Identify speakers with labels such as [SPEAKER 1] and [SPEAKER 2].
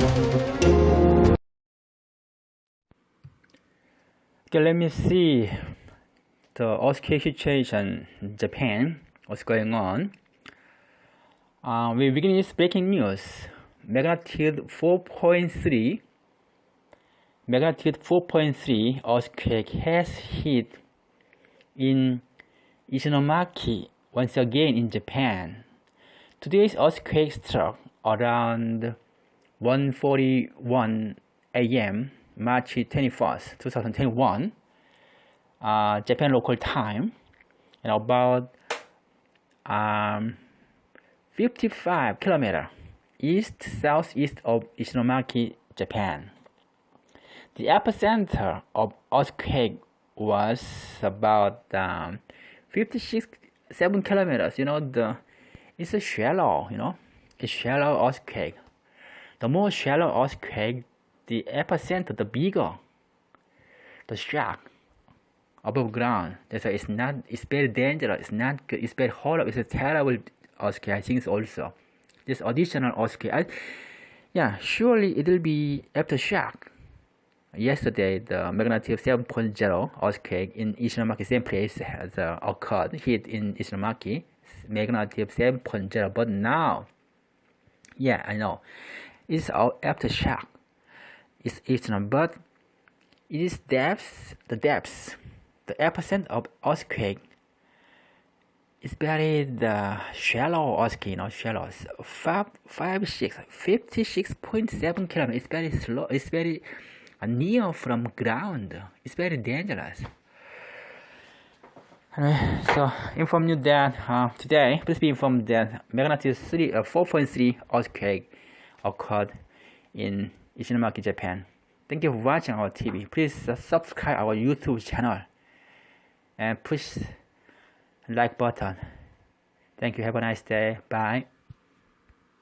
[SPEAKER 1] Okay, let me see the earthquake situation in Japan. What's going on? Uh, we begin with breaking news. Magnitude 4.3 magnitude 4.3 earthquake has hit in Ishinomaki once again in Japan. Today's earthquake struck around 1:41 a.m. March 21st, 2021, uh, Japan local time, and about um, 55 kilometer east southeast of Ishinomaki, Japan. The epicenter of earthquake was about um, 56 7 kilometers. You know the it's a shallow. You know, it's shallow earthquake. The more shallow earthquake, the epicenter, the bigger the shock above ground. That's why it's not. It's very dangerous. It's not good. It's very horrible. It's a terrible earthquake. I think also this additional earthquake. I, yeah, surely it will be aftershock. Yesterday, the magnitude 7.0 earthquake in Ishinomaki, same place, has uh, occurred, hit in Ishinomaki, magnitude 7.0. But now, yeah, I know, it's our aftershock It's eastern, but it is depths, the depths, the epicenter of earthquake is very the shallow earthquake, not shallow. Five, five, six, 56.7 kilometers. It's very slow. It's very near from ground. It's very dangerous. Uh, so inform you that uh, today, please be informed that magnitude 3, uh, 4.3 earthquake occurred in Ishinomaki, Japan. Thank you for watching our TV. Please subscribe our YouTube channel and push like button. Thank you. Have a nice day. Bye.